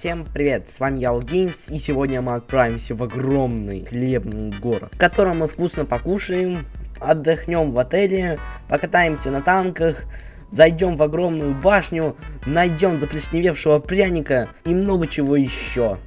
Всем привет, с вами я Геймс, и сегодня мы отправимся в огромный хлебный город, в котором мы вкусно покушаем, отдохнем в отеле, покатаемся на танках, зайдем в огромную башню, найдем заплесневевшего пряника и много чего еще.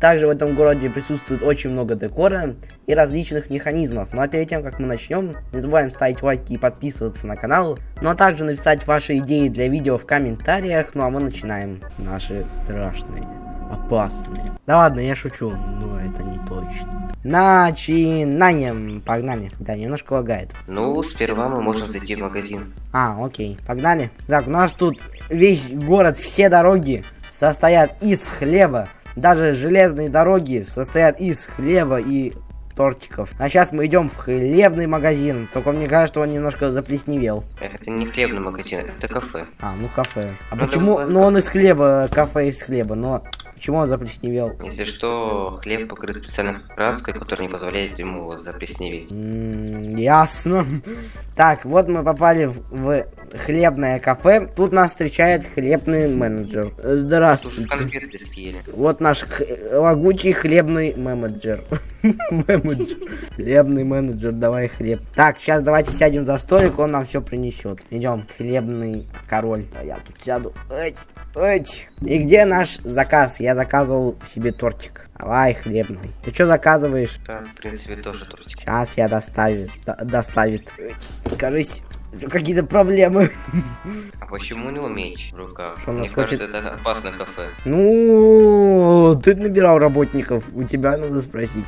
Также в этом городе присутствует очень много декора и различных механизмов. Ну а перед тем, как мы начнем, не забываем ставить лайки и подписываться на канал. Ну а также написать ваши идеи для видео в комментариях. Ну а мы начинаем наши страшные, опасные. Да ладно, я шучу, но это не точно. Начинаем. Погнали. Да, немножко лагает. Ну, сперва мы можем зайти в магазин. А, окей, погнали. Так, у нас тут весь город, все дороги состоят из хлеба. Даже железные дороги состоят из хлеба и тортиков. А сейчас мы идем в хлебный магазин. Только мне кажется, что он немножко заплесневел. Это не хлебный магазин, это кафе. А, ну кафе. А Ну, почему? Ну он из хлеба, кафе из хлеба, но почему он заплесневел? Если что, хлеб покрыт специальной краской, которая не позволяет ему заплесневеть. М, Ясно. Так, вот мы попали в, в хлебное кафе. Тут нас встречает хлебный менеджер. Э, Здравствуйте. Вот наш лагучий хлебный менеджер. Менеджер. Хлебный менеджер, давай хлеб. Так, сейчас давайте сядем за столик, он нам все принесет. Идем, хлебный король. А Я тут сяду. Эть, эть. И где наш заказ? Я заказывал себе тортик. Давай, хлебный. Ты что заказываешь? Да, в принципе, тоже тортик. Сейчас я доставит. до- доставит. Эть. Кажись, какие-то проблемы. А почему не меч в руках? Что, у Мне хочет- кажется, это опасное кафе. Ну, ты набирал работников, у тебя надо спросить.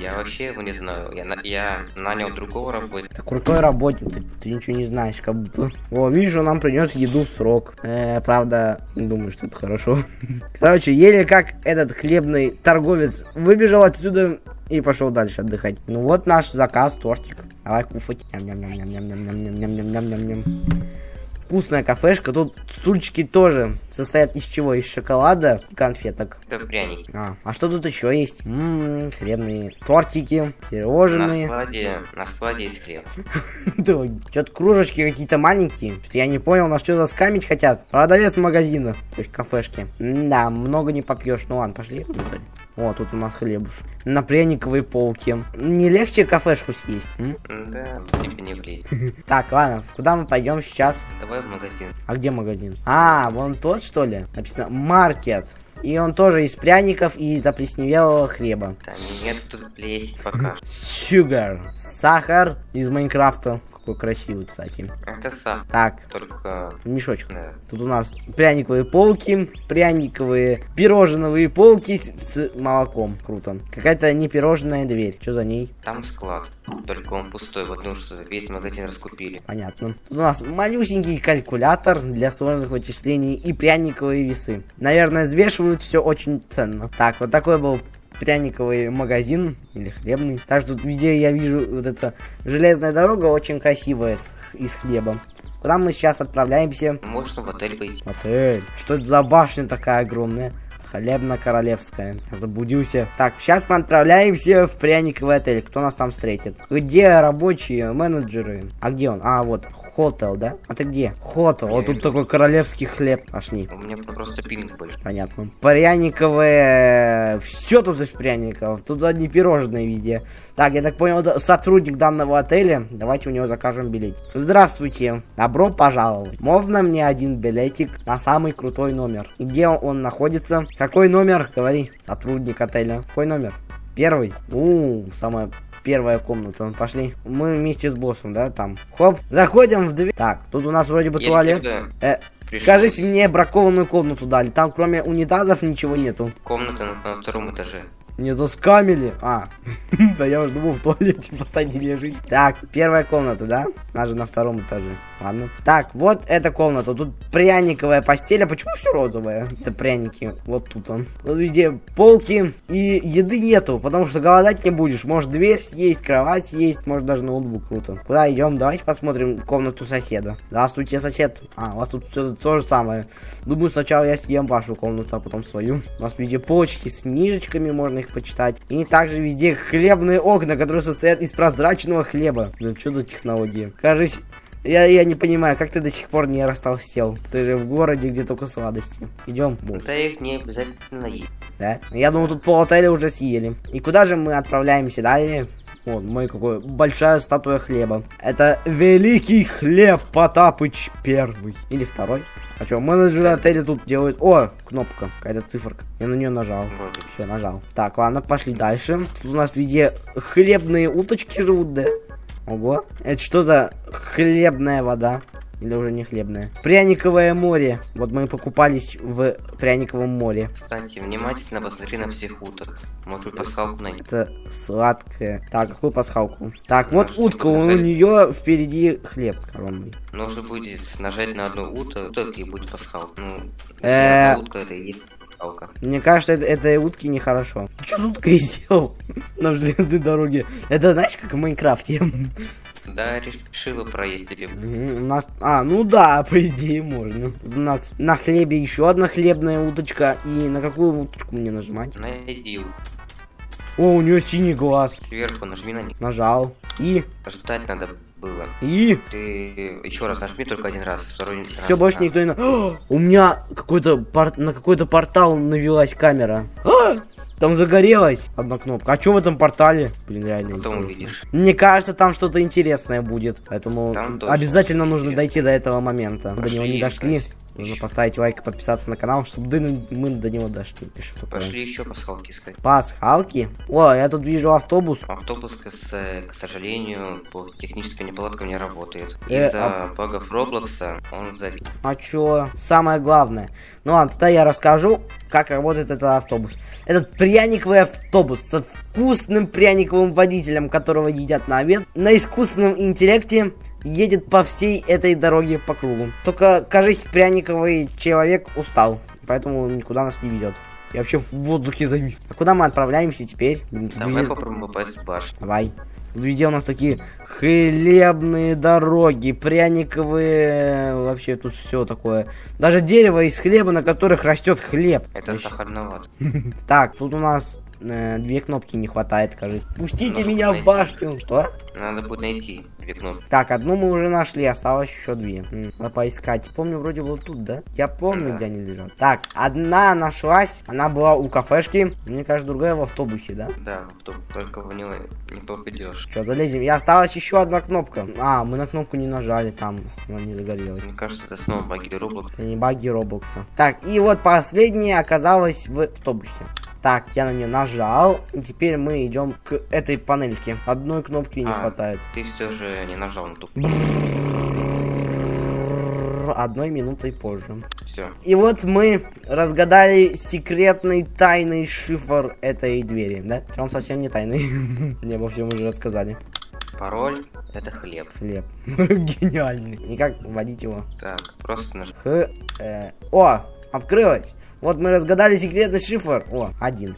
Я вообще его не знаю. Я, я нанял другого работника. Ты крутой работник, ты, ты ничего не знаешь, как будто. О, видишь, он нам принес еду в срок. Э, правда, не думаю, что это хорошо. Короче, еле как этот хлебный торговец выбежал отсюда и пошел дальше отдыхать. Ну вот наш заказ, тортик. Давай кушать. Ням-ням-ням-ням-ням-ням-ням-ням-ням. Вкусная кафешка. Тут стульчики тоже состоят из чего? Из шоколада и конфеток. Это пряники. А, а что тут еще есть? М-м, хлебные тортики, На пирожные. складе, на складе есть хлеб. Что-то кружечки какие-то маленькие. Что-то я не понял, на что заскамить хотят. Продавец магазина, то есть кафешки. Да, много не попьешь. Ну ладно, пошли. О, тут у нас хлебуш. На пряниковой полке. Не легче кафешку съесть? м? Да, тебе не влезет. Так, ладно, куда мы пойдем сейчас? Давай в магазин. А где магазин? А, вон тот, что ли? Написано маркет. И он тоже из пряников и заплесневелого хлеба. Да нет тут плесень пока. Sugar. Сахар из Майнкрафта. Какой красивый, кстати. Это сам. Так, Только... мешочек. Да. Тут у нас пряниковые полки, пряниковые пирожновые полки с, молоком. Круто. Какая-то не пирожная дверь. Что за ней? Там склад. Только он пустой, потому что весь магазин раскупили. Понятно. Тут у нас малюсенький калькулятор для сложных вычислений и пряниковые весы. Наверное, взвешивают все очень ценно. Так, вот такой был пряниковый магазин или хлебный. Так что везде я вижу вот эта железная дорога очень красивая с- из хлеба. Куда мы сейчас отправляемся? Можно в отель пойти. Отель. Что это за башня такая огромная? Хлебно-королевская. Заблудился. Так, сейчас мы отправляемся в пряниковый отель. Кто нас там встретит? Где рабочие, менеджеры? А где он? А, вот, хотел, да? А ты где? Хотел. Вот тут такой королевский хлеб. Пошли. У меня просто пинг больше. Понятно. Пряниковые... Все тут из пряников. Тут одни пирожные везде. Так, я так понял, сотрудник данного отеля. Давайте у него закажем билет. Здравствуйте. Добро пожаловать. Можно мне один билетик на самый крутой номер? И где он находится? Какой номер? Говори. Сотрудник отеля. Какой номер? Первый? У, самая первая комната. Пошли. Мы вместе с боссом, да, там. Хоп. Заходим в дверь. Так, тут у нас вроде бы Если туалет. Э, пришел Скажите мне, бракованную комнату дали. Там кроме унитазов ничего нету. комната на, на втором этаже. Не заскамили. А, да я уже думал в туалете посадили жить. Так, первая комната, да? Она же на втором этаже. Ладно. Так, вот эта комната. Тут пряниковая постель. А почему все розовое? Это пряники. Вот тут он. Тут везде полки. И еды нету, потому что голодать не будешь. Может дверь съесть, кровать съесть, может даже ноутбук. Круто. Куда идем? Давайте посмотрим комнату соседа. Здравствуйте, сосед. А, у вас тут все то же самое. Думаю, сначала я съем вашу комнату, а потом свою. У нас везде полочки с книжечками, можно их почитать. И также везде хлебные окна, которые состоят из прозрачного хлеба. Ну, что за технологии? Кажется, Я, я не понимаю, как ты до сих пор не растолстел? Ты же в городе, где только сладости. Идем. Да их не обязательно есть. Да? Я думаю, тут пол отеля уже съели. И куда же мы отправляемся далее? Вот, мой какой большая статуя хлеба. Это великий хлеб Потапыч первый. Или второй. А что, менеджеры отеля тут делают... О, кнопка, какая-то циферка. Я на нее нажал. Все, нажал. Так, ладно, пошли дальше. Тут у нас везде хлебные уточки живут, да? Ого. Это что за хлебная вода? Или уже не хлебная? Пряниковое море. Вот мы покупались в Пряниковом море. Кстати, внимательно посмотри на всех уток. Может пасхалку найти. Это сладкое. Так, какую пасхалку? Так, вот Нашу утка, у нее впереди хлеб коронный. Нужно будет нажать на одну утку, уток и будет пасхалка. Ну, Э. утка, это и есть пасхалка. Мне кажется, это, этой утки нехорошо. Ты что с уткой сделал на железной дороге? Это знаешь, как в Майнкрафте? Да, решила проесть. Мгм, У нас... А, ну да, по идее можно. Тут у нас на хлебе еще одна хлебная уточка. И на какую уточку мне нажимать? Найди О, у нее синий глаз. сверху, нажми на них. Нажал. И... Ждать надо было. И... Ты еще раз нажми только один раз, второй раз. Все, больше никто не... О, у меня какой-то пор- на какой-то портал навелась камера. А! Там загорелась одна кнопка. А что в этом портале? Блин, реально Потом интересно. увидишь. Мне кажется, там что-то интересное будет. Поэтому обязательно нужно дойти до этого момента. до Пошли него не дошли. искать. Нужно поставить лайк и подписаться на канал, чтобы мы до него дошли. Что такое? Пошли еще пасхалки искать. Пасхалки? О, я тут вижу автобус. Автобус, к, к сожалению, по техническим неполадкам не работает. Э, Из-за багов Роблокса он забит. А чё? Самое главное. Ну ладно, тогда я расскажу, как работает этот автобус. Этот пряниковый автобус со вкусным пряниковым водителем, которого едят на обед, на искусственном интеллекте едет по всей этой дороге по кругу. Только, кажись, пряниковый человек устал, поэтому никуда нас не ведет. Я вообще в воздухе завис. А куда мы отправляемся теперь? Давай везде- попробуем попасть в башню. Давай. Везде у нас такие хлебные дороги, пряниковые, вообще тут все такое. Даже дерево из хлеба, на которых растет хлеб. Это Вообще. сахарновато. Так, тут у нас э, две кнопки не хватает, кажется. Пустите Нужно меня в башню. Что? Надо будет найти две кнопки. Так, одну мы уже нашли, осталось еще две. Надо поискать. Помню, вроде вот тут, да? Я помню, Да. где они лежат. Так, одна нашлась, она была у кафешки. Мне кажется, другая в автобусе, да? Да, в то- только в него не попадешь. Что, залезем? И осталась еще одна кнопка. А, мы на кнопку не нажали, там она не загорелась. Мне кажется, это снова баги Роблокса. Это не баги Роблокса. Так, и вот последняя оказалась в автобусе. Так, я на нее нажал. Теперь мы идем к этой панельке. Одной кнопки не А. хватает. Ты все же не нажал на ту. Одной минутой позже. Все. И вот мы разгадали секретный тайный шифр этой двери, да? Он совсем не тайный. Мне обо всем уже рассказали. Пароль это хлеб. Хлеб. Гениальный. И как вводить его? Так, просто нажми. Х, э, О, открылось. Вот мы разгадали секретный шифр. О, один.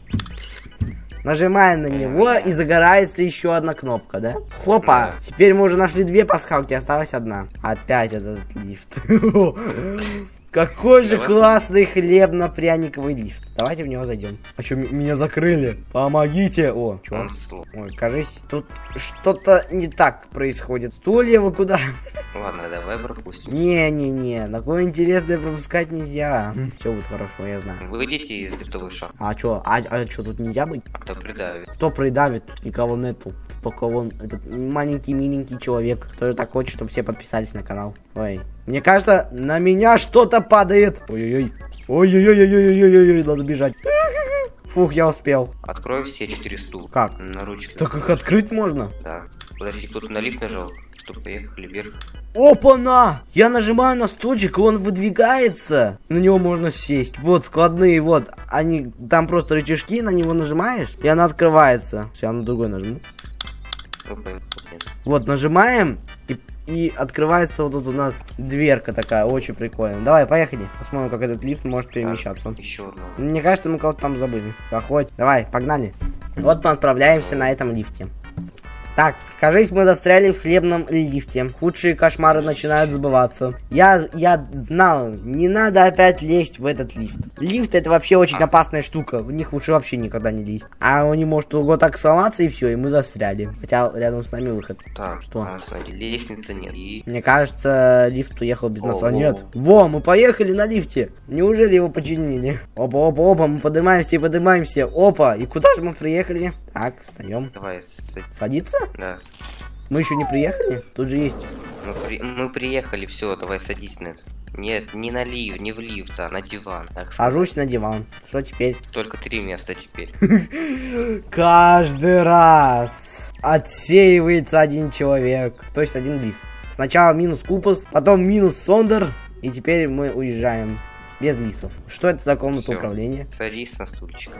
Нажимаем на него и загорается еще одна кнопка, да? Хопа! Теперь мы уже нашли две пасхалки, осталась одна. Опять этот лифт. Какой же классный хлебно-пряниковый лифт. Давайте в него зайдем. А что, меня закрыли? Помогите! О, чё? Он слов. Ой, кажись, тут что-то не так происходит. Стулья вы куда? Ладно, давай пропустим. Не-не-не, такое интересное пропускать нельзя. Все будет хорошо, я знаю. Выйдите из лифтовой шахты, А чё, а, а чё, тут нельзя быть? а то придавит. Кто придавит, тут никого нету. Тут только вон этот маленький миленький человек, который так хочет, чтобы все подписались на канал. Ой, мне кажется, на меня что-то падает. Ой-ой-ой. Ой-ой-ой-ой-ой-ой-ой, надо бежать. Фух, я успел. Открой все четыре стула. Как? На ручках. Так их открыть можно? Да. Подожди, кто-то на лифт нажал, чтобы поехали вверх. Опа-на! Я нажимаю на стульчик, и он выдвигается. На него можно сесть. Вот, складные, вот. Они, там просто рычажки, на него нажимаешь, и она открывается. Все, я на другой нажму. Опа, опа. Вот, нажимаем, и, и открывается вот тут у нас дверка такая, очень прикольно. Давай, поехали. Посмотрим, как этот лифт может перемещаться. Еще одно. Мне кажется, мы кого-то там забыли. Заходь. Давай, погнали. Вот мы отправляемся на этом лифте. Так, кажись, мы застряли в хлебном лифте. Худшие кошмары начинают сбываться. Я, я знал, не надо опять лезть в этот лифт. Лифт это вообще очень опасная штука. В них лучше вообще никогда не лезть. А он не может вот так сломаться и все, и мы застряли. Хотя рядом с нами выход. Так, Что? а, смотри, лестницы нет. И... Мне кажется, лифт уехал без нас. А Ого. нет. Во, мы поехали на лифте. Неужели его починили? Опа, опа, опа, мы поднимаемся и поднимаемся. Опа, и куда же мы приехали? Так, встаем. Давай, с- Садиться? да. Мы еще не приехали? Тут же есть. Мы, при- мы приехали, все, давай садись на это. Нет, не на лифт, не в лифт, а на диван. Так сказать. Сажусь на диван. Что теперь? Только три места теперь. Каждый раз отсеивается один человек. То есть один лис. Сначала минус Купус, потом минус Сондер. И теперь мы уезжаем. Без лисов. Что это за комната Всё. управления? Садись на стульчик.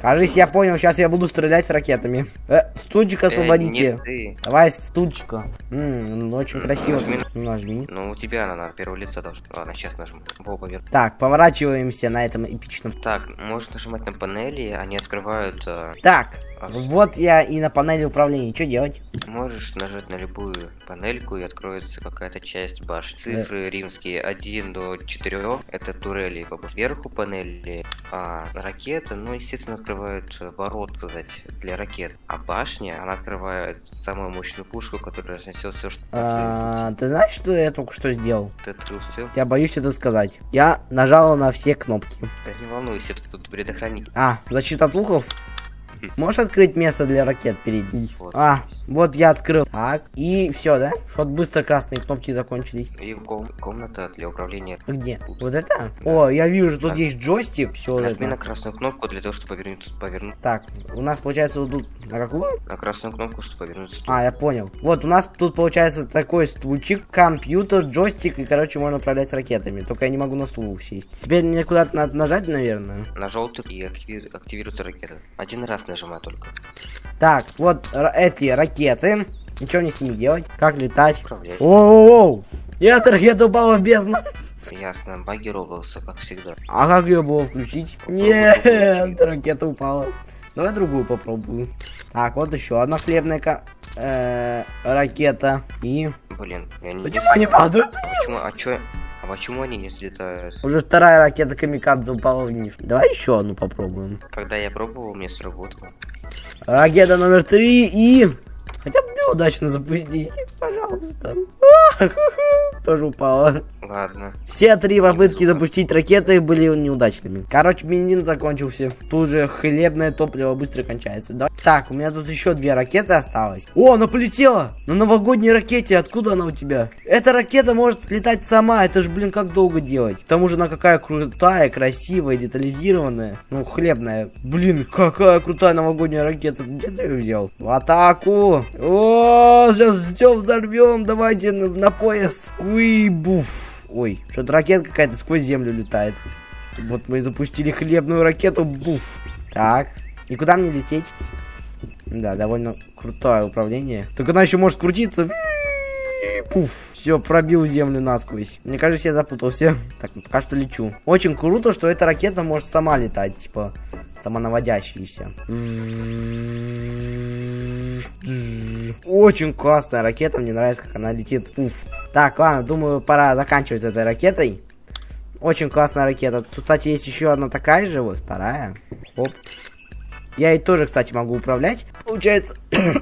Кажись, я понял, сейчас я буду стрелять ракетами. Э, стульчик освободите. Э, ты. Давай стульчика. М, ну, очень красиво. нажми. Нажми. Ну, у тебя она на первое лицо должна. Ладно, сейчас нажму. Во, поверх. Так, поворачиваемся на этом эпичном. Так, можешь нажимать на панели, они открывают... э, Так, вот я и на панели управления. Что делать? Можешь нажать на любую панельку и откроется какая-то часть башни. Цифры римские 1 до 4 это турели. Сверху панели а, ракеты, ну, естественно, открывают э, ворот, сказать, для ракет. А башня, она открывает самую мощную пушку, которая разнесет все, что А, ты знаешь, что я только что сделал? Ты открыл все? Я боюсь это сказать. Я нажал на все кнопки. Да не волнуйся, тут предохранитель. А, защита от луков? Можешь открыть место для ракет передней? Вот. А, вот я открыл. Так, и все, да? Что быстро красные кнопки закончились. И ком- комната для управления. А где? Вот это? О, я вижу, тут Так. есть джойстик. Все Нажми на красную кнопку для того, чтобы повернуть, повернуть Так, у нас получается вот тут... На какую? на красную кнопку, чтобы повернуть стул. А, я понял. Вот, у нас тут получается такой стульчик, компьютер, джойстик, и, короче, можно управлять ракетами. Только я не могу на стул сесть. Теперь мне куда-то надо нажать, наверное. На желтый и активи- активируется ракета. Один раз нажимай только. Так, вот эти ракеты. Ничего не с ними делать. Как летать? Управлять. Оу! И эта ракета упала в бездну. Ясно, баги Роблокса, как всегда. А как ее было включить? Нет, ракета упала. Давай другую попробую. Так, вот еще одна хлебная ка- э, ракета. И... Блин, я не Почему они падают? Почему? А чё? А почему они не взлетают? Уже вторая ракета Камикадзе упала вниз. Давай еще одну попробуем. Когда я пробовал, мне сработало. Ракета номер три и... Хотя бы удачно запустить, пожалуйста. Тоже упала. Ладно. Все три попытки запустить ракеты были неудачными. Короче, бензин закончился. Тут же хлебное топливо быстро кончается. Да? Так, у меня тут еще две ракеты осталось. О, она полетела! На новогодней ракете. Откуда она у тебя? Эта ракета может летать сама. Это же, блин, как долго делать? К тому же она какая крутая, красивая, детализированная. Ну, хлебная. Блин, какая крутая новогодняя ракета. Где ты ее взял? В атаку! О, сейчас все взорвем. Давайте на, на поезд. Уи, буф. Ой, что-то ракета какая-то сквозь землю летает. Вот мы и запустили хлебную ракету. Буф. Так. И куда мне лететь? Да, довольно крутое управление. Только она еще может крутиться. Пуф. Все, пробил землю насквозь. Мне кажется, я запутался. Так, пока что лечу. Очень круто, что эта ракета может сама летать, типа, самонаводящаяся. Очень классная ракета, мне нравится, как она летит. Пуф. Так, ладно, думаю, пора заканчивать с этой ракетой. Очень классная ракета. Тут, кстати, есть еще одна такая же, вот, вторая. Оп. Я ей тоже, кстати, могу управлять. Получается...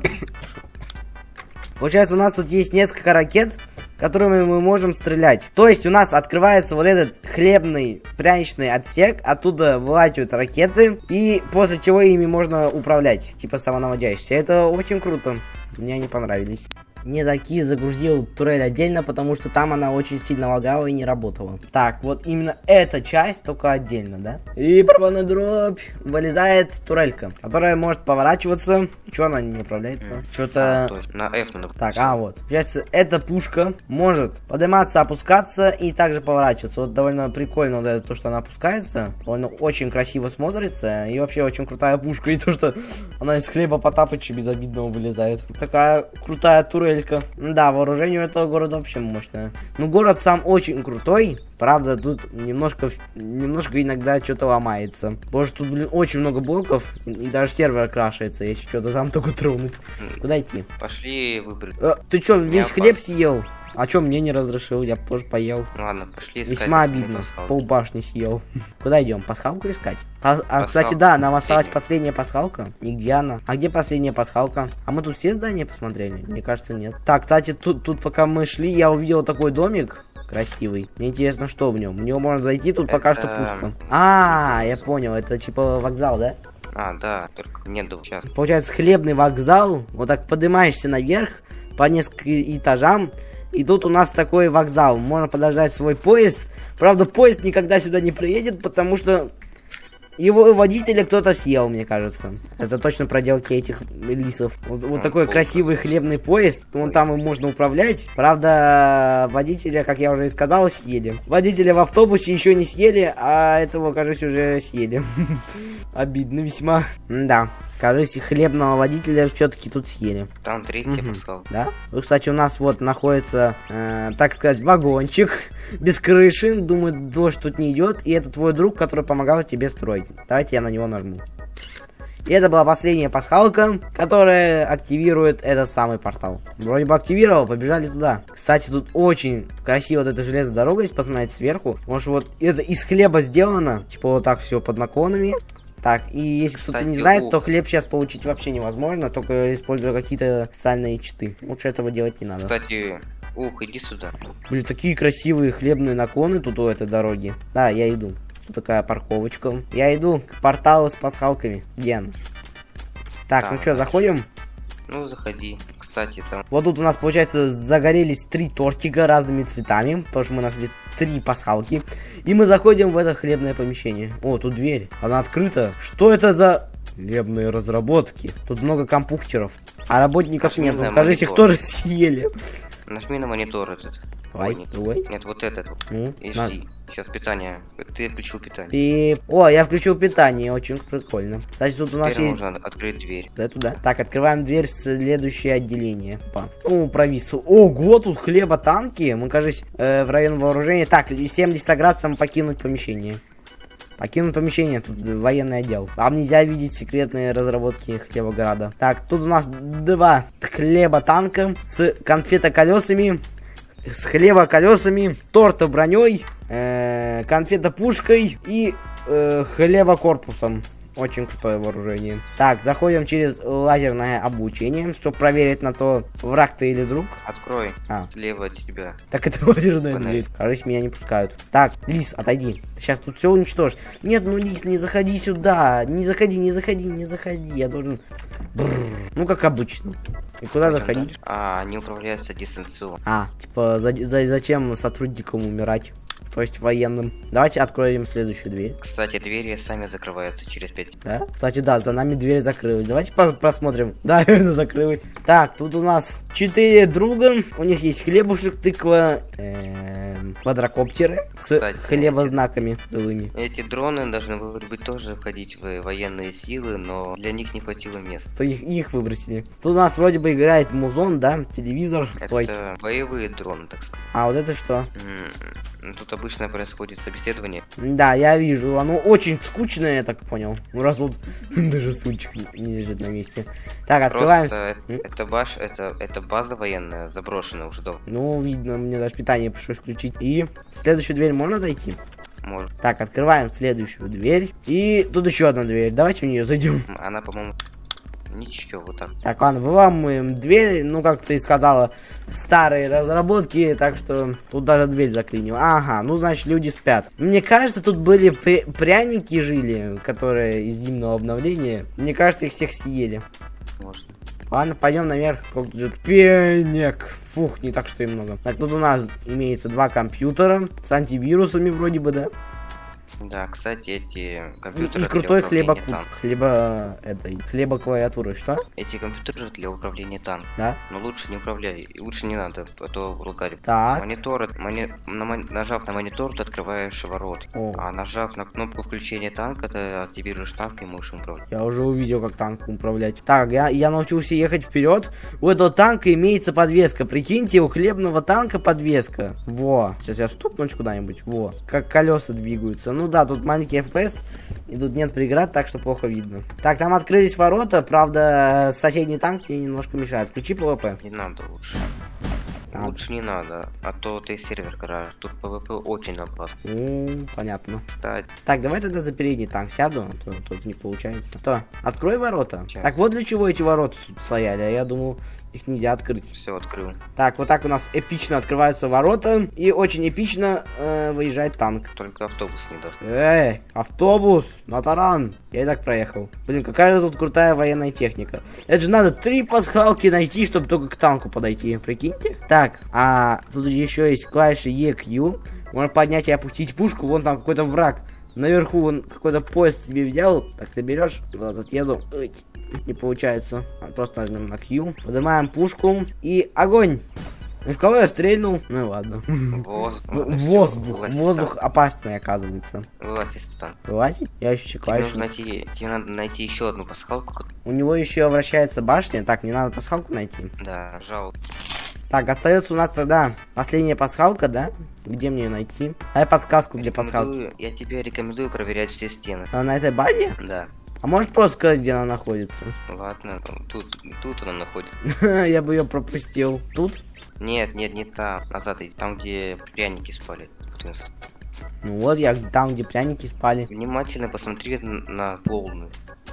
Получается, у нас тут есть несколько ракет, которыми мы можем стрелять. То есть у нас открывается вот этот хлебный пряничный отсек, оттуда вылазят ракеты, и после чего ими можно управлять, типа самонаводящиеся. Это очень круто. Мне они понравились. Не заки загрузил турель отдельно, потому что там она очень сильно лагала и не работала. Так, вот именно эта часть только отдельно, да? И барабанная дробь. Вылезает турелька, которая может поворачиваться. Чё она не управляется? А, Что-то... то есть на F надо. Так, а вот. Получается, эта пушка может подниматься, опускаться и также поворачиваться. Вот довольно прикольно вот это, то, что она опускается. Довольно очень красиво смотрится. И вообще очень крутая пушка. И то, что она из хлеба Потапыча безобидного вылезает. Такая крутая турель турелька. Да, вооружение у этого города вообще мощное. Ну, город сам очень крутой. Правда, тут немножко, немножко иногда что-то ломается. Потому что тут, блин, очень много блоков. И, и даже сервер крашается, если что-то там только тронуть. Куда идти? Пошли выбрать. Э, ты что, весь хлеб съел? А чё мне не разрешил? Я тоже поел. Ну ладно, пошли искать. Весьма обидно. Полбашни съел. Куда идем? Пасхалку искать? Пас- А, кстати, Пасхалка да, нам осталась последняя. пасхалка. И где она? А где последняя пасхалка? А мы тут все здания посмотрели? Мне кажется, нет. Так, кстати, тут, тут пока мы шли, я увидел такой домик красивый. Мне интересно, что в нем. В него можно зайти, тут пока что Это- пусто. А, я понял, это типа вокзал, да? А, да, только нету сейчас. Получается, хлебный вокзал. Вот так поднимаешься наверх по нескольким этажам. И тут у нас такой вокзал. Можно подождать свой поезд. Правда, поезд никогда сюда не приедет, потому что его водителя кто-то съел, мне кажется. Это точно проделки этих лисов. Вот, вот А, такой красивый хлебный поезд. Вон там им можно управлять. Правда, водителя, как я уже и сказал, съели. Водителя в автобусе еще не съели, а этого, кажется, уже съели. Обидно весьма. Да. Кажется, хлебного водителя все-таки тут съели. Там третья Мгм. пасхалка. Да? Ну, кстати, у нас вот находится, э, так сказать, вагончик без крыши. Думаю, дождь тут не идет. И это твой друг, который помогал тебе строить. Давайте я на него нажму. И это была последняя пасхалка, которая активирует этот самый портал. Вроде бы активировал, побежали туда. Кстати, тут очень красиво вот эта железная дорога, если посмотреть сверху. Может, вот это из хлеба сделано. Типа вот так все под наклонами. Так, и если кто-то не знает, то хлеб сейчас получить вообще невозможно, только используя какие-то специальные читы. Лучше этого делать не надо. Кстати, ух, иди сюда. Блин, такие красивые хлебные наклоны тут у этой дороги. Да, я иду. Тут такая парковочка. Я иду к порталу с пасхалками. Где она? Так, ну Так. что, заходим? Ну, заходи. Кстати, там Вот тут у нас, получается, загорелись три тортика разными цветами, потому что мы нашли три пасхалки. И мы заходим в это хлебное помещение. О, тут дверь. Она открыта. Что это за хлебные разработки? Тут много компьютеров. А работников Нажми нет. Ну, кажется, их тоже съели. нажми на монитор этот. Давай, Ой, нет. вот этот. Ну, И жди. Сейчас питание. Ты включил питание. И... О, я включил питание, очень прикольно. Кстати, тут у нас Теперь есть... можно открыть дверь. Да, туда. Так, открываем дверь в следующее отделение. Опа. О, провис. Ого, тут хлеба танки. Мы, кажется, э, в район вооружения. Так, 70 градусам покинуть помещение. Покинуть помещение, тут военный отдел. Вам нельзя видеть секретные разработки Хлебограда. Так, тут у нас два хлеба танка с конфета-колесами, с хлеба-колесами, торта броней, э, конфета-пушкой и э, хлеба-корпусом. Очень крутое вооружение. Так, заходим через лазерное обучение, чтобы проверить на то, враг ты или друг. Открой. А. Слева от тебя. Так это лазерная Панель. дверь. Кажется, меня не пускают. Так, Лис, отойди. Ты сейчас тут все уничтожишь. Нет, ну Лис, не заходи сюда. Не заходи, не заходи, не заходи. Я должен... Бррр. Ну, как обычно. И куда Пойдем заходить? дальше. А, они управляются дистанционно. А, типа, за- за- зачем сотрудникам умирать? То есть военным. Давайте откроем следующую дверь. Кстати, двери сами закрываются через 5 Да? Кстати, да, за нами дверь закрылась. Давайте по- просмотрим. Да, реально закрылась. Так, тут у нас четыре друга. У них есть хлебушек, тыква, эм, квадрокоптеры с Кстати, хлебознаками злыми. Эти дроны должны вроде бы тоже входить в военные силы, но для них не хватило места. То их, их выбросили. Тут у нас вроде бы играет музон, да, телевизор. Ой. Это боевые дроны, так сказать. А вот это что? М, Тут обычно происходит собеседование. Да, я вижу. Оно очень скучное, я так понял. Ну, раз вот даже стульчик не- лежит на месте. Так, открываем. Просто М? это баш, это, это база военная, заброшенная уже давно. Ну, видно, мне даже питание пришлось включить. И следующую дверь можно зайти? Может. Так, открываем следующую дверь. И тут еще одна дверь. Давайте в нее зайдем. Она, по-моему, ничего, вот так. Так, ладно, выламываем дверь. Ну, как ты сказала, старые разработки, так что тут даже дверь заклинил. Ага, ну, значит, люди спят. Мне кажется, тут были пря- пряники жили, которые из зимнего обновления. Мне кажется, их всех съели. Может. Ладно, пойдем наверх. Сколько тут же пенек. Фух, не так что и много. Так, тут у нас имеется два компьютера с антивирусами вроде бы, да? Да, кстати, эти И, компьютеры и крутой управления хлебокут. танком. Хлеба этой. Хлеба клавиатуры, что? Эти компьютеры для управления танком. Да? Но лучше не управляй, и лучше не надо, а то ругали. Так. Монитор, это- мони- на нажав на монитор, ты открываешь ворот. О. А нажав на кнопку включения танка, ты активируешь танк и можешь управлять. Я уже увидел, как танком управлять. Так, я, я научился ехать вперед. У этого танка имеется подвеска. Прикиньте, у хлебного танка подвеска. Во. Сейчас я стукнусь куда-нибудь. Во. Как колеса двигаются. Ну да, тут маленький FPS. И тут нет преград, так что плохо видно. Так, там открылись ворота. Правда, соседний танк мне немножко мешает. Включи ПВП. Не надо лучше. Так. Лучше не надо, а то ты сервер гараж. Тут ПВП очень опасно. Ну, понятно. Кстати, Так, давай тогда за передний танк сяду, а то тут не получается. Что? Открой ворота. Сейчас. Так, вот для чего эти ворота тут стояли, а я думал, их нельзя открыть. все открыл. Так, вот так у нас эпично открываются ворота, и очень эпично э, выезжает танк. Только автобус не даст. Эй, автобус, на таран. Я и так проехал. Блин, какая же тут крутая военная техника. Это же надо три пасхалки найти, чтобы только к танку подойти, прикиньте. Так, а тут еще есть клавиши EQ. Можно поднять и опустить пушку, вон там какой-то враг. Наверху он какой-то поезд себе взял. Так, ты берешь, вот отъеду. Ой, Не получается. А, Просто нажмем на Q. Поднимаем пушку и огонь. И в кого я стрельнул? Ну и ладно. Воздух. Воздух танка. опасный, оказывается. Вылазь из танка. Вылазить? Я еще Тебе клавишу. нужно найти, тебе надо найти еще одну пасхалку. У него еще вращается башня. Так, мне надо пасхалку найти. Да, жал. Так, остается у нас тогда последняя пасхалка, да? Где мне ее найти? Дай подсказку для пасхалки. Я тебе рекомендую проверять все стены. Она на этой базе? Да. А можешь просто сказать, где она находится? Ладно, тут, тут она находится. Я бы ее пропустил. Тут? Нет, нет, не там. Назад иди. Там, где пряники спали. Ну вот я там, где пряники спали. Внимательно посмотри на волны.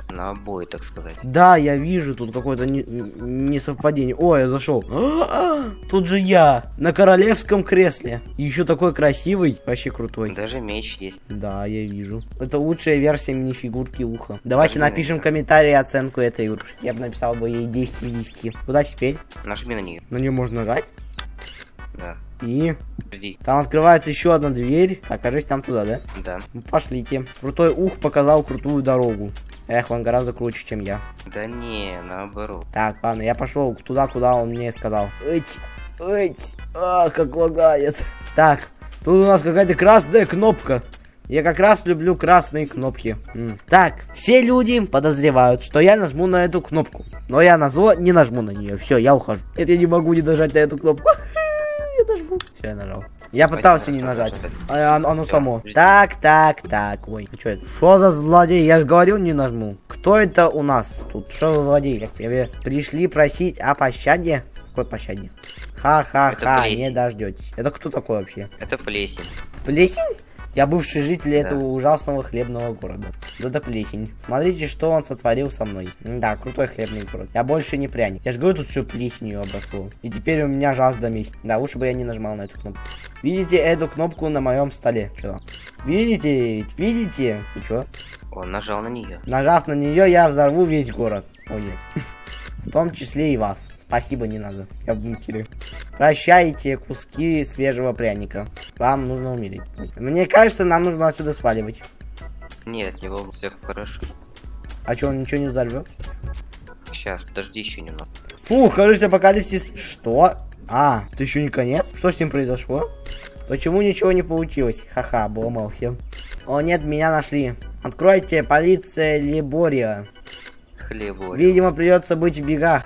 На обои, так сказать. Да, я вижу тут какое-то не- несовпадение. О, я зашел. Тут же я на королевском кресле. И еще такой красивый, вообще крутой. Даже меч есть. Да, я вижу. Это лучшая версия минифигурки уха. Давайте Нажми на напишем неё. комментарий оценку этой игрушки. Я бы написал бы ей 10 из 10. Куда теперь? Нажми на нее. На нее можно нажать. Да. И Жди. там открывается еще одна дверь. Так, кажется, там туда, да? Да. Ну, пошлите. Крутой ух показал крутую дорогу. Эх, он гораздо круче, чем я. Да не, наоборот. Так, ладно, я пошел туда, куда он мне сказал. Эть, эть, а, как лагает. Так, тут у нас какая-то красная кнопка. Я как раз люблю красные кнопки. М. Так, все люди подозревают, что я нажму на эту кнопку. Но я на зло не нажму на нее. Все, я ухожу. Это я не могу не нажать на эту кнопку. Нажму. Все, я нажал. Я пытался не нажать. А оно, оно само. Так, так, так. Ой, что это? Что за злодей? Я же говорю, не нажму. Кто это у нас тут? Что за злодей? Тебе пришли просить о пощаде? Какой пощаде? Ха-ха-ха, не дождетесь. Это кто такой вообще? Это плесень. Плесень? Я бывший житель Да. этого ужасного хлебного города. Да это плесень. Смотрите, что он сотворил со мной. Да, крутой хлебный город. Я больше не пряник. Я же говорю, тут все плесенью обросло. И теперь у меня жажда мести. Да, лучше бы я не нажимал на эту кнопку. Видите эту кнопку на моем столе? Что? Видите? Видите? И чё? Он нажал на нее. Нажав на нее, я взорву весь город. Ой. В том числе и вас. Спасибо, не надо. Я в бункере. Прощайте куски свежего пряника. Вам нужно умереть. Мне кажется, нам нужно отсюда сваливать. Нет, не волнуйся, все хорошо. А что, он ничего не взорвет? Сейчас, подожди еще немного. Фу, кажется, апокалипсис. Что? А, это еще не конец? Что с ним произошло? Почему ничего не получилось? Ха-ха, обломался. О нет, меня нашли. Откройте, полиция Либория. Хлебо. Видимо, придется быть в бегах.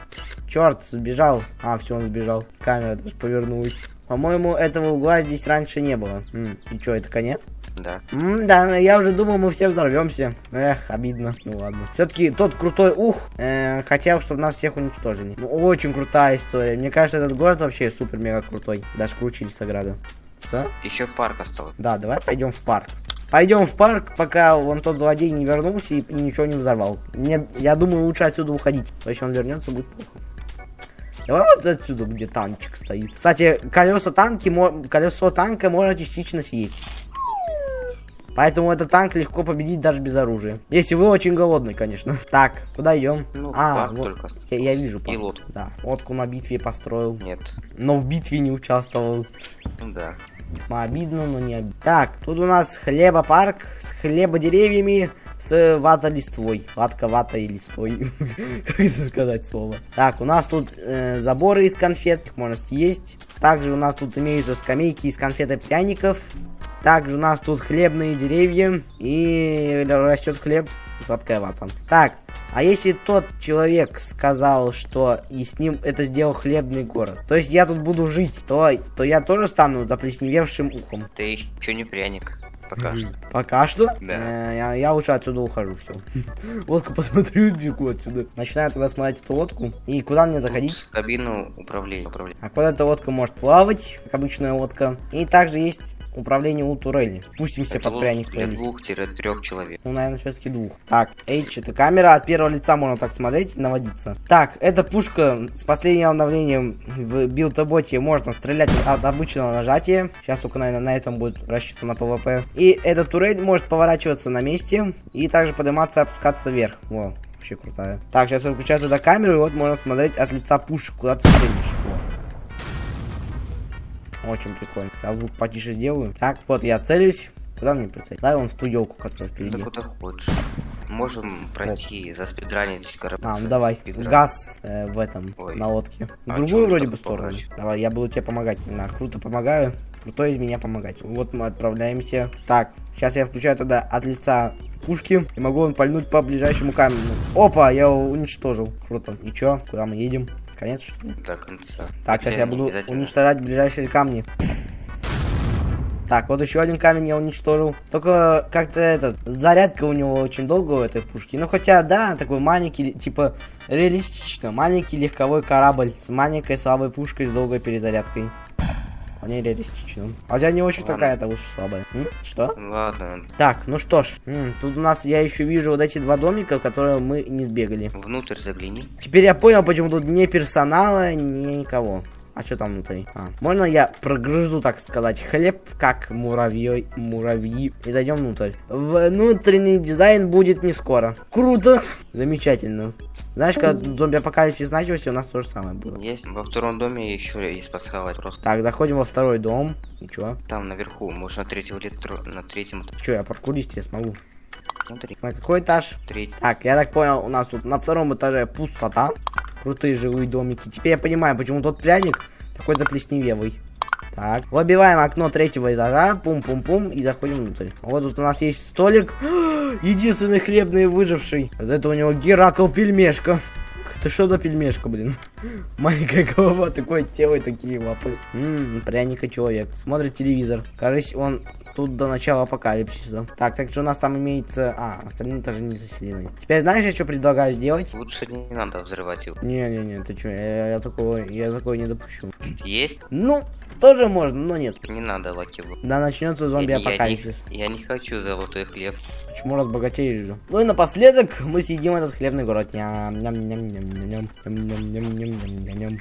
Черт, сбежал. А, все, он сбежал. Камера даже повернулась. По-моему, этого угла здесь раньше не было. М, и что, это конец? Да. М, да, я уже думал, мы все взорвемся. Эх, обидно. Ну ладно. Все-таки тот крутой ух э, хотел, чтобы нас всех уничтожили. Ну, очень крутая история. Мне кажется, этот город вообще супер-мега крутой. Даже круче Лисограда. Что? Еще парк осталось. Да, давай пойдем в парк. Пойдем в парк, пока вон тот злодей не вернулся и, ничего не взорвал. Мне, я думаю, лучше отсюда уходить. То есть он вернется, будет плохо. Давай вот отсюда, где танчик стоит. Кстати, колеса танки, колесо танка можно частично съесть. Поэтому этот танк легко победить даже без оружия. Если вы очень голодный, конечно. Так, куда идем? Ну, а, вот, только я, я вижу парк. И лодку. Да, лодку на битве построил. Нет. Но в битве не участвовал. Ну да. Обидно, но не обидно. Так, тут у нас хлебопарк с хлебодеревьями с вата-листвой. Ватка, вата и листой. как это сказать слово? Так, у нас тут э, заборы из конфет, их можно съесть. Также у нас тут имеются скамейки из конфет и пряников. Также у нас тут хлебные деревья и растет хлеб и сладкая вата. Так, а если тот человек сказал, что и с ним это сделал хлебный город, то есть я тут буду жить, то, то я тоже стану заплесневевшим ухом. Ты еще не пряник. Пока что. Пока что? Да. Э, я, я лучше отсюда ухожу, все. Лодку посмотрю бегу отсюда. Начинаю тогда смотреть эту лодку. И куда мне заходить? В кабину управления. управления. А куда эта лодка может плавать, как обычная лодка. И также есть управление у турели. Спустимся Это под лучше пряник для двух-трех человек. Ну, наверное, все-таки двух. Так, H это камера, от первого лица можно так смотреть и наводиться. Так, эта пушка с последним обновлением в Build a Boat е можно стрелять от обычного нажатия. Сейчас только, наверное, на этом будет рассчитано ПВП. И эта турель может поворачиваться на месте и также подниматься и опускаться вверх. Во, вообще крутая. Так, сейчас я выключаю туда камеру, и вот можно смотреть от лица пушек, куда ты стрелишь. Во. Очень прикольно. Я звук потише сделаю. Так, вот я целюсь. Куда мне прицелить? Дай он в ту елку, которая Да впереди. куда хочешь. Можем пройти, заспидранить корабль. А, ну давай. Спидран. Газ э, в этом, Ой. на лодке. В А другую вроде бы сторону. поворачивать? Давай, я буду тебе помогать. Да, круто помогаю. Крутой из меня помогать. Вот мы отправляемся. Так, сейчас я включаю тогда от лица пушки. И могу он пальнуть по ближайшему камню. Опа, я его уничтожил. Круто. И чё? Куда мы едем? Конец, что ли? До конца. Так, сейчас я буду уничтожать ближайшие камни. Так, вот еще один камень я уничтожил. Только как-то этот, зарядка у него очень долго у этой пушки. Ну, хотя, да, такой маленький, типа, реалистично. Маленький легковой корабль с маленькой слабой пушкой с долгой перезарядкой. Вполне реалистично. А у тебя не очень такая-то уж слабая. М? Что? Ладно, Так, ну что ж. М, тут у нас, я еще вижу вот эти два домика, в которые мы не сбегали. внутрь загляни. Теперь я понял, почему тут ни персонала, ни никого. А что там внутри? А, можно я прогрызу, так сказать, хлеб, как муравьей, муравьи, и зайдем внутрь. Внутренний дизайн будет не скоро. Круто! Замечательно. Знаешь, когда зомби-апокалипсис начался, у нас то же самое было. Есть во втором доме еще есть пасхалать. Просто Так, заходим во второй дом. И чё? там наверху, можно на третьем литро, на третьем, Чё, я паркурист, я смогу. смотри, На какой этаж? третий. Так, я так понял, у нас тут на втором этаже пустота. Крутые жилые домики. Теперь я понимаю, почему тот пряник такой заплесневелый. Так, выбиваем окно третьего этажа, пум-пум-пум, и заходим внутрь. Вот тут у нас есть столик. Единственный хлебный выживший. Вот это у него Геракл пельмешка. Это что за пельмешка, блин? Маленькая голова, такое тело и такие лапы. Ммм, пряника человек. Смотрит телевизор. Кажется, он тут до начала апокалипсиса. Так, так что у нас там имеется... А, остальные этажи не заселены. Теперь знаешь, я что предлагаю сделать? Лучше не надо взрывать его. Не-не-не, ты чё, я, я такого, я такого не допущу. Есть? Ну, тоже можно, но нет. Не надо лакиву. Да начнется зомби-апокалипсис. Я, не, я не хочу золотой хлеб. Почему разбогатеешь же? Ну и напоследок мы съедим этот хлебный город. Ням-ням-ням-ням-ням.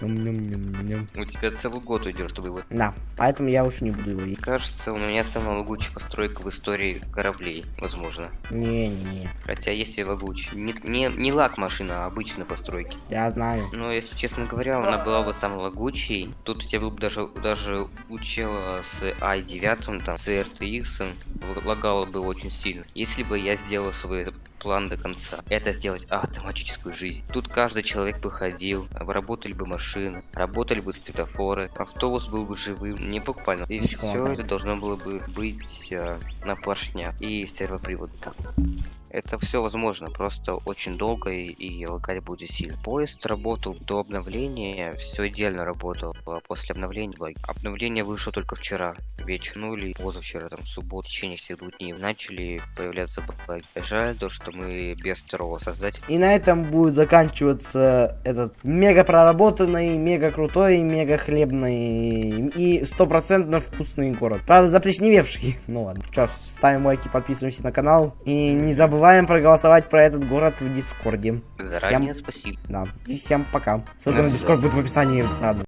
У тебя целый год уйдет, чтобы его... Да, поэтому я уж не буду его есть. Кажется, у меня самая лагучая постройка в истории кораблей, возможно. Не-не-не, Хотя есть и лагучий. Не, не, не лак машина, а обычные постройки. я знаю. Но если честно говоря, она была бы самой лагучей. Тут у тебя был бы даже, даже у чела с i9, там, с RTX, лагало бы очень сильно. Если бы я сделал свой план до конца. Это сделать автоматическую жизнь. Тут каждый человек бы ходил, работали бы машины, работали бы светофоры, автобус был бы живым, не буквально. И Ничего, все это должно было бы быть э, на поршнях и сервопривод. Это все возможно, просто очень долго и, и лагать будет сильно. Поезд работал до обновления, все идеально работало. А после обновления баги. Обновление вышло только вчера вечером, ну или позавчера, там, в в течение всех двух дней начали появляться баги. Жаль то, что мы без второго создателя. И на этом будет заканчиваться этот мега проработанный, мега крутой, мега хлебный и стопроцентно вкусный город. Правда, заплесневевший. Ну ладно. Что, ставим лайки, подписываемся на канал. И не забываем проголосовать про этот город в Дискорде. Заранее спасибо. Да. И всем пока. Ссылка на Дискорд будет в описании. Ладно.